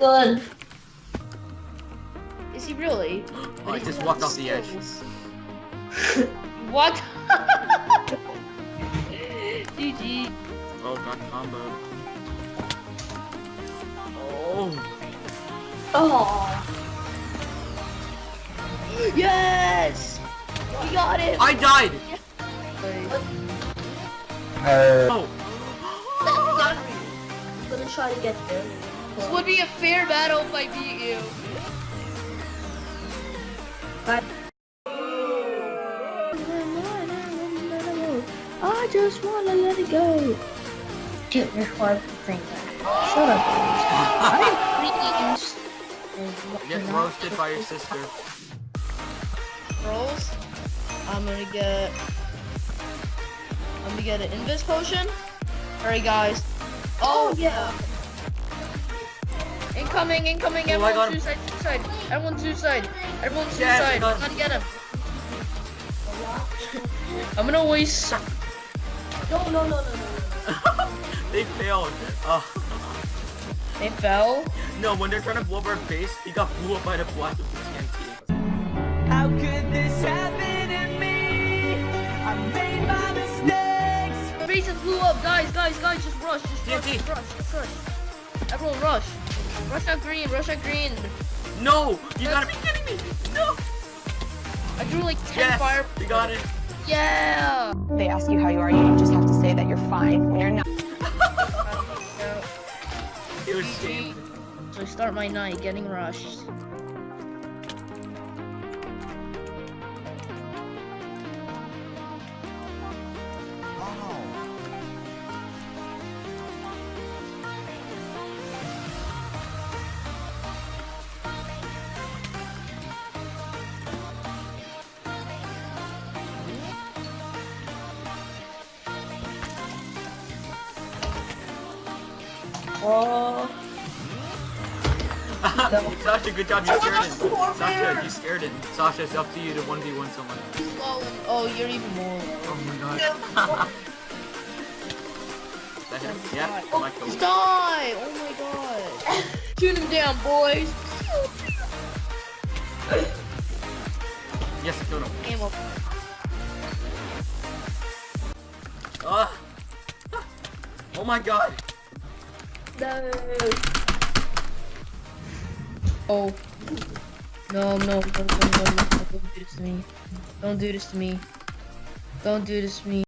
Good. Is he really? Oh, I just walked off the edge. What? GG. Oh, got combo. Oh. Oh. Yes! We got it! I died! Uh, Oh. I'm gonna try to get there. This would be a fair battle if I beat you. Bye. I just wanna let it go. Shoot your hard finger. Shut up. I Get roasted by your sister. Rolls. I'm gonna get. I'm gonna get an invis potion. Alright, guys. Oh, oh yeah. Incoming, incoming. Oh, Everyone suicide, suicide. Everyone suicide. Everyone Yes, I suicide. got him. Gotta get him. I'm gonna waste. No, no, no, no, no. they failed. Uh, They fell. no, when they're trying to blow up our base, he got blew up by the blast of the TNT. How could this happen to me? I made my mistakes. Bases blew up, guys, guys, guys. Just rush, just rush, TNT. just rush, just rush. Everyone rush. Rush out green, rush out green. No! You gotta be kidding me! No! I drew like 10 Yes! fire. you got it! Yeah. they ask you how you are, you just have to say that you're fine when you're not. It was shamed. So I start my night getting rushed. Oh. Sasha, good job. You scared him. Sasha, you scared him. Sasha, it's up to you to 1v1 someone. Oh, you're even more. Oh my god. that hit? Yeah, oh my god. die! Oh my god. Shoot him down, boys. Yes, I killed him. Ammo. Ah. Oh my god. No. Oh. No, no, no, no, no, no, no, don't do this to me. Don't do this to me. Don't do this to me.